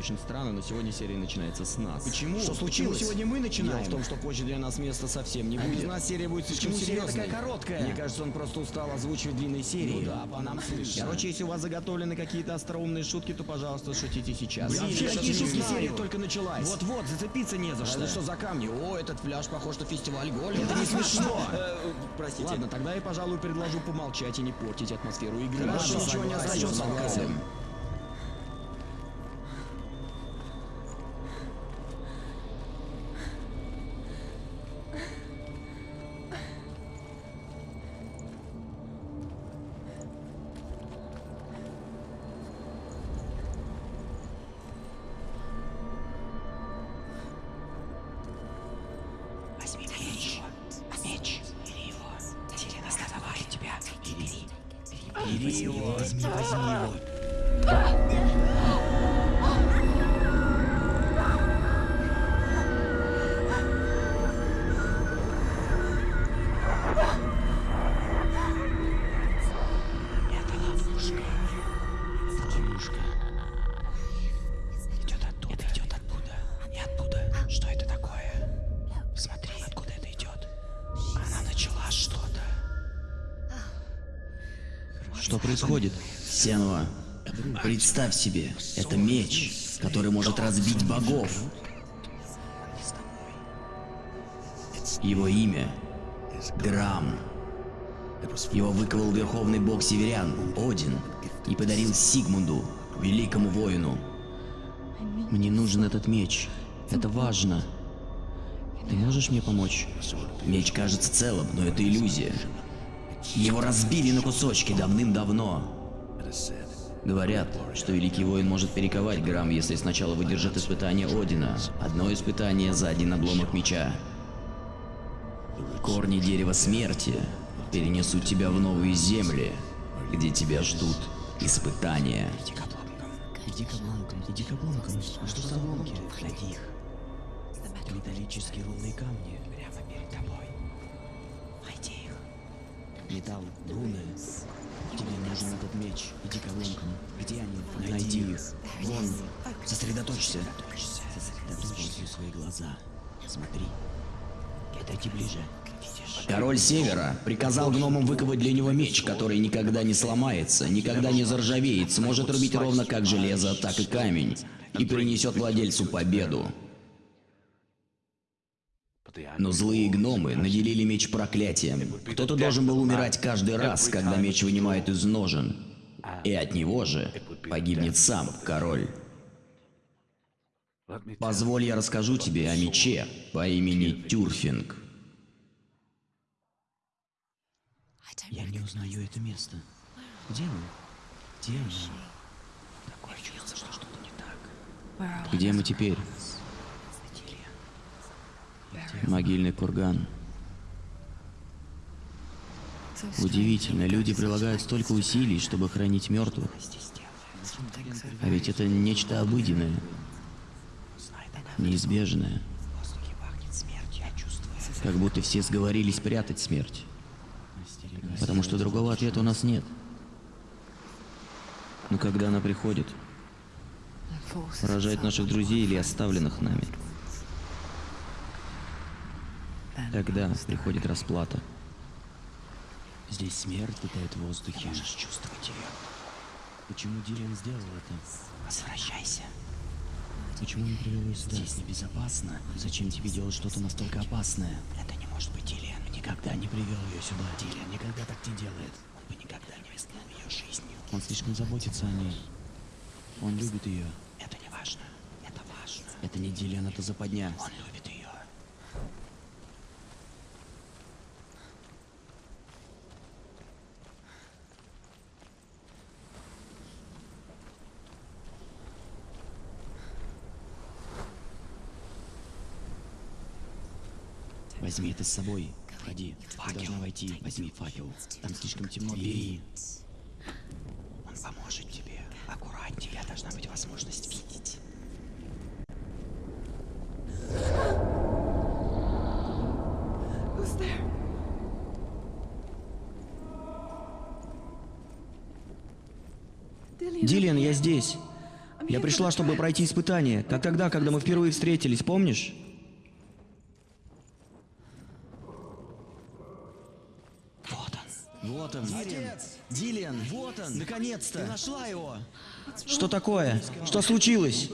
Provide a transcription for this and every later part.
очень странно, но сегодня серия начинается с нас. Почему? Что случилось? Почему сегодня мы начинаем? Дело в том, что позже для нас места совсем не А будет. без нас серия будет слишком Почему серия серьезной. такая короткая? Мне кажется, он просто устал озвучивать длинные серии. Ну да, по нам слышно. Короче, если у вас заготовлены какие-то остроумные шутки, то, пожалуйста, шутите сейчас. Блин, я какие шутки? Серия только началась. Вот-вот, зацепиться не за А что. это что за камни? О, этот фляж похож на фестиваль Голем. Это не смешно. Э, Простите. Ладно, тогда я, пожалуй, предложу помолчать и не портить атмосферу игры. Хорошо, ничего не остается. Бери его, возьми, возьми его. Происходит? Сенва, представь себе, это меч, который может разбить богов. Его имя — Драм. Его выковал верховный бог северян, Один, и подарил Сигмунду, великому воину. Мне нужен этот меч. Это важно. Ты можешь мне помочь? Меч кажется целым, но это иллюзия. Его разбили на кусочки давным-давно. Говорят, что Великий Воин может перековать Грамм, если сначала выдержит испытание Одина. Одно испытание за один обломок меча. Корни дерева смерти перенесут тебя в новые земли, где тебя ждут испытания. Иди к обломкам. Иди к обломкам, иди к обломкам. Что за обломки? Найди их. Металлические рунные камни. Металл, руны. Тебе нужен этот меч. Иди к обломкам. Где они? Найди их. Вон. Сосредоточься. Используй свои глаза. Смотри. Подойди ближе. Король Севера приказал гномам выковать для него меч, который никогда не сломается, никогда не заржавеет, сможет рубить ровно как железо, так и камень, и принесет владельцу победу. Но злые гномы наделили меч проклятием. Кто-то должен был умирать каждый раз, когда меч вынимает из ножен. И от него же погибнет сам король. Позволь я расскажу тебе о мече по имени Тюрфинг. Я не узнаю это место. Где мы? Где мы? Такое чувство, что что-то не так. Где мы теперь? Могильный курган. Удивительно, люди прилагают столько усилий, чтобы хранить мертвых. А ведь это нечто обыденное, неизбежное. Как будто все сговорились прятать смерть. Потому что другого ответа у нас нет. Но когда она приходит, поражает наших друзей или оставленных нами, тогда приходит расплата. Здесь смерть витает в воздухе. Можешь чувствовать ее. Почему Дилиан сделал это? Возвращайся. Почему он привел ее сюда? Здесь небезопасно. Зачем тебе делать что-то настолько опасное? Это не может быть Дилиан. Никогда не привел ее сюда. Дилиан никогда так не делает. Он бы никогда не рискнул ее жизнью. Он слишком заботится о ней. Он любит ее. Это не важно. Это важно. Это не Дилиан, это западня. Он любит ее. Возьми это с собой. Входи. Ты Факел. должна войти. Возьми факел. Там слишком темно. Бери. Он поможет тебе. Аккуратнее. У тебя должна быть возможность видеть. Дилиан, я здесь. Я пришла, чтобы пройти испытание, как тогда, когда мы впервые встретились, помнишь? Вот он. Вот он. Отец! Дилиан! Вот он! Наконец-то! Ты нашла его! Что такое? Что случилось?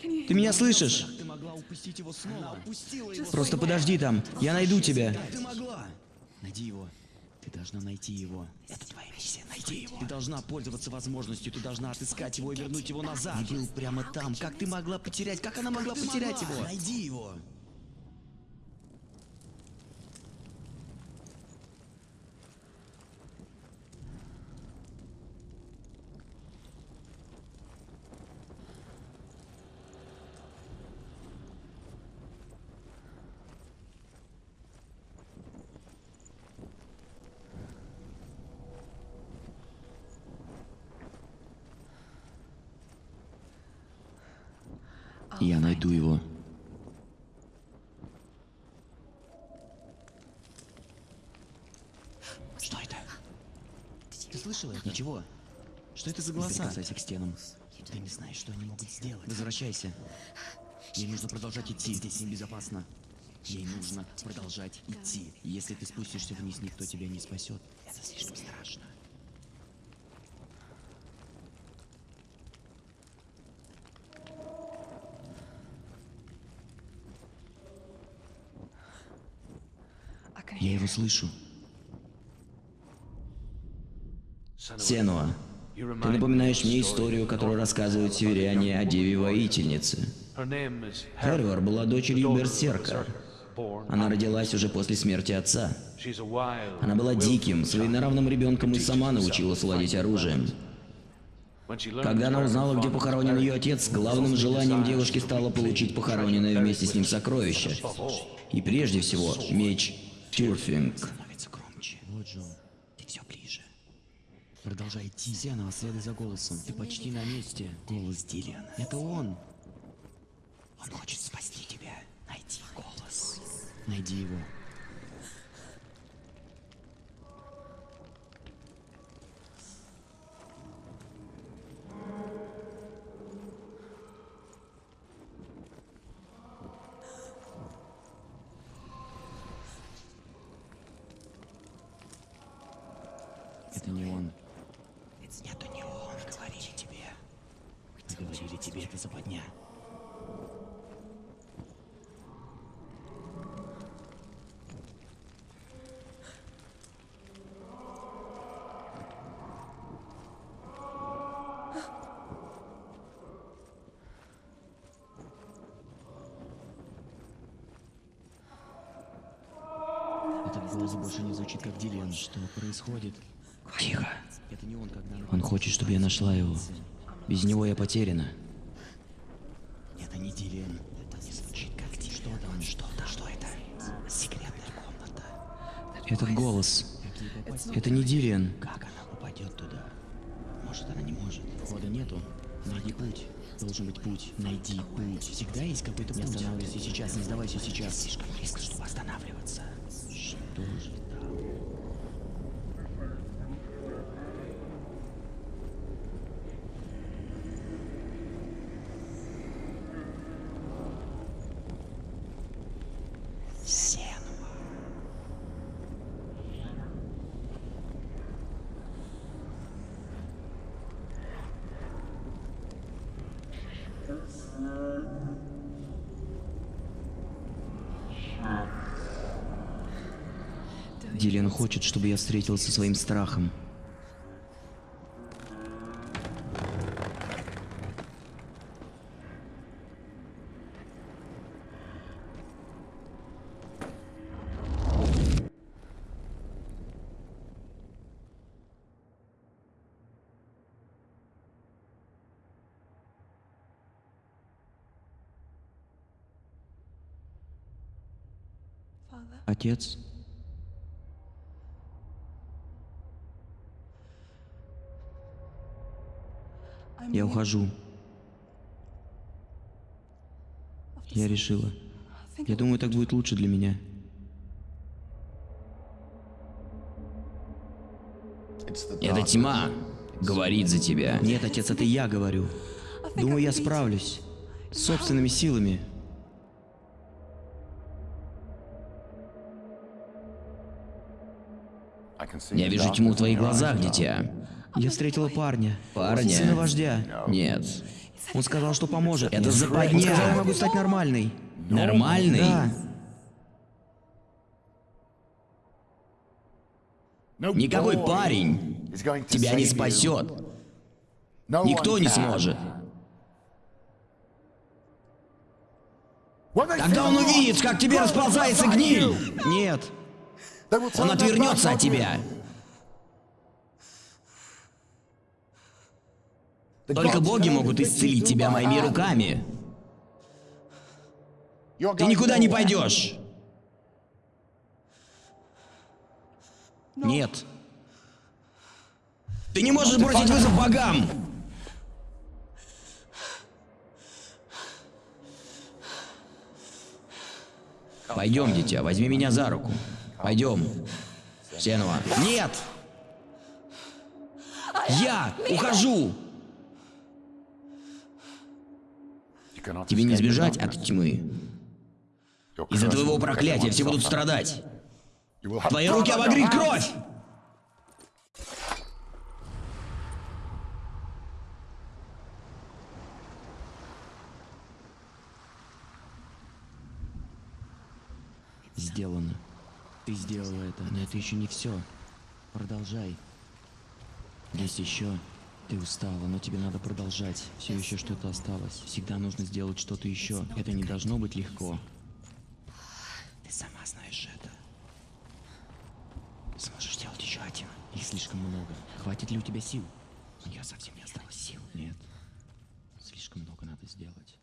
Ты меня слышишь? Могла. Просто подожди там. Я найду тебя. Ты могла. Найди его. Ты должна найти его. Это твоя миссия, найди его. Ты должна пользоваться возможностью, ты должна отыскать его и вернуть его назад. Он был прямо там. Как ты могла потерять? Как она могла потерять его? Найди его. Я найду его. Что это? Ты слышала это? Ничего. Что это за голоса? Прикасайся к стенам. Ты не знаешь, что они могут сделать. Возвращайся. Ей нужно продолжать идти. Здесь небезопасно. Ей нужно продолжать идти. Если ты спустишься вниз, никто тебя не спасет. Это слишком страшно. Я его слышу. Сенуа, ты напоминаешь мне историю, которую рассказывают северяне о деве-воительнице. Хервар была дочерью Берсерка. Она родилась уже после смерти отца. Она была диким, своенравным ребенком и сама научилась владеть оружием. Когда она узнала, где похоронен ее отец, главным желанием девушки стало получить похороненное вместе с ним сокровище. И прежде всего, меч Тюрфинг. Становится громче. Вот Джон. Ты все ближе. Продолжай идти. Зенова, следуй за голосом. Ты почти на месте. Голос Дилиана. Это он. Он хочет спасти тебя. Найди голос. Найди его. Это не он. Это не он, говорили тебе. Мы говорили тебе, это западня. Этот голос больше не звучит как Дилиан. Что происходит? Тихо. Он, хочет, чтобы я нашла его. Без него я потеряна. Это не Дилиан. Это не звучит как Дилиан. Что там? Что там? Что это? Секретная комната. Этот голос. Это не Дилиан. Как она попадет туда? Может, она не может. Хода нету. Найди путь. Должен быть путь. Найди путь. Всегда есть какой-то путь. Не останавливайся сейчас, не сдавайся сейчас. Слишком близко, чтобы останавливаться. Что же там? Сенуа. Дилиан хочет, чтобы я встретился со своим страхом. Отец, я ухожу. Я решила. Я думаю, так будет лучше для меня. Эта тьма говорит за тебя. Нет, отец, это я говорю. Думаю, я справлюсь. С собственными силами. Я вижу тьму в твоих глазах, дитя. Я встретила парня. Парня? Сына вождя. Нет. Он сказал, что поможет. Это западня. Он сказал, я могу стать нормальной. Нормальный? Да. Никакой парень тебя не спасет. Никто не сможет. Когда он увидит, как тебе расползается гниль, Нет. он отвернется от тебя. Только боги могут исцелить тебя моими руками. Ты никуда не пойдешь. Нет. Ты не можешь бросить вызов богам. Пойдем, дитя, возьми меня за руку. Пойдем. Сенова. Нет. Я ухожу. Тебе не сбежать от тьмы. Из-за твоего проклятия все будут страдать. Твои руки обогрит кровь! Сделано. Ты сделала это, но это еще не все. Продолжай. Есть еще. Ты устала, но тебе надо продолжать. Все еще что-то осталось. Всегда нужно сделать что-то еще. Это не должно быть легко. Ты сама знаешь это. Сможешь сделать еще один. Их слишком много. Хватит ли у тебя сил? У нее совсем не осталось сил. Нет. Слишком много надо сделать.